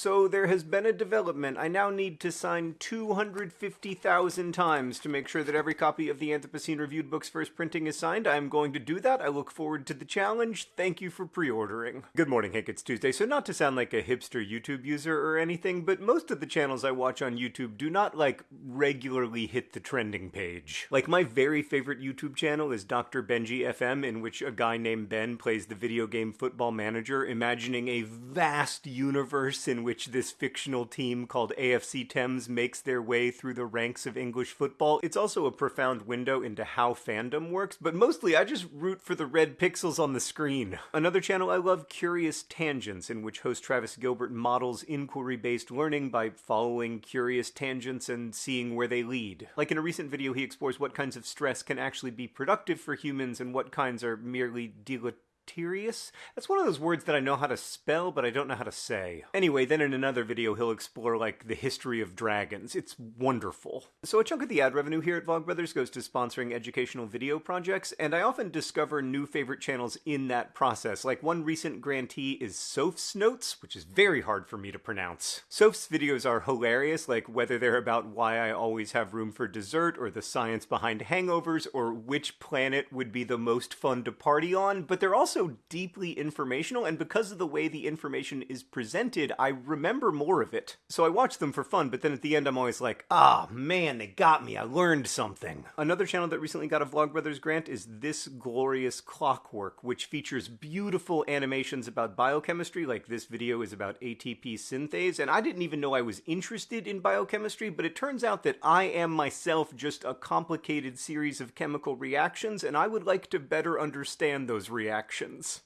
So there has been a development. I now need to sign 250,000 times to make sure that every copy of the Anthropocene Reviewed book's first printing is signed. I am going to do that. I look forward to the challenge. Thank you for pre-ordering. Good morning, Hank. It's Tuesday. So not to sound like a hipster YouTube user or anything, but most of the channels I watch on YouTube do not, like, regularly hit the trending page. Like, my very favorite YouTube channel is Dr. Benji FM, in which a guy named Ben plays the video game Football Manager, imagining a vast universe in which this fictional team called AFC Thames makes their way through the ranks of English football. It's also a profound window into how fandom works, but mostly I just root for the red pixels on the screen. Another channel I love, Curious Tangents, in which host Travis Gilbert models inquiry-based learning by following curious tangents and seeing where they lead. Like in a recent video, he explores what kinds of stress can actually be productive for humans and what kinds are merely deleterious Deleterious? That's one of those words that I know how to spell, but I don't know how to say. Anyway, then in another video, he'll explore, like, the history of dragons. It's wonderful. So a chunk of the ad revenue here at Vlogbrothers goes to sponsoring educational video projects, and I often discover new favorite channels in that process. Like, one recent grantee is Soph's Notes, which is very hard for me to pronounce. Soph's videos are hilarious, like whether they're about why I always have room for dessert, or the science behind hangovers, or which planet would be the most fun to party on, but they're also also deeply informational, and because of the way the information is presented, I remember more of it. So I watch them for fun, but then at the end I'm always like, ah, oh, man, they got me. I learned something. Another channel that recently got a Vlogbrothers grant is This Glorious Clockwork, which features beautiful animations about biochemistry, like this video is about ATP synthase, and I didn't even know I was interested in biochemistry, but it turns out that I am myself just a complicated series of chemical reactions, and I would like to better understand those reactions.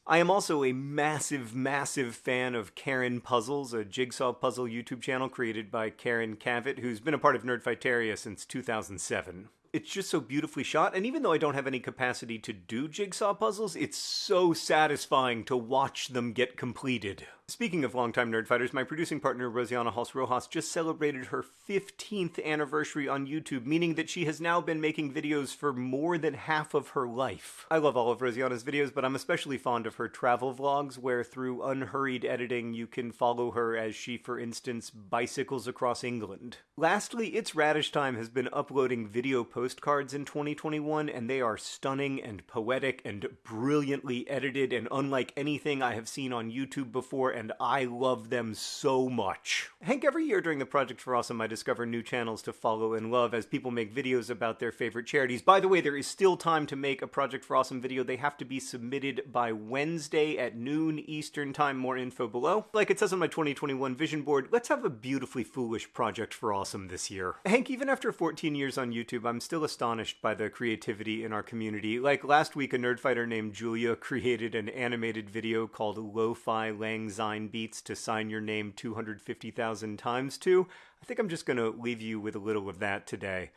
I am also a massive, massive fan of Karen Puzzles, a jigsaw puzzle YouTube channel created by Karen Kavett, who's been a part of Nerdfighteria since 2007 it's just so beautifully shot. And even though I don't have any capacity to do jigsaw puzzles, it's so satisfying to watch them get completed. Speaking of longtime nerdfighters, my producing partner Rosianna Halse Rojas just celebrated her 15th anniversary on YouTube, meaning that she has now been making videos for more than half of her life. I love all of Rosianna's videos, but I'm especially fond of her travel vlogs, where through unhurried editing you can follow her as she, for instance, bicycles across England. Lastly, It's Radish Time has been uploading video postcards in 2021, and they are stunning and poetic and brilliantly edited and unlike anything I have seen on YouTube before and I love them so much. Hank, every year during the Project for Awesome, I discover new channels to follow and love as people make videos about their favorite charities. By the way, there is still time to make a Project for Awesome video. They have to be submitted by Wednesday at noon Eastern Time. More info below. Like it says on my 2021 vision board, let's have a beautifully foolish Project for Awesome this year. Hank, even after 14 years on YouTube, I'm still astonished by the creativity in our community. Like last week, a nerdfighter named Julia created an animated video called Lo-Fi Lang Syne beats to sign your name 250,000 times to, I think I'm just going to leave you with a little of that today.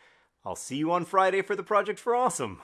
I'll see you on Friday for the Project for Awesome.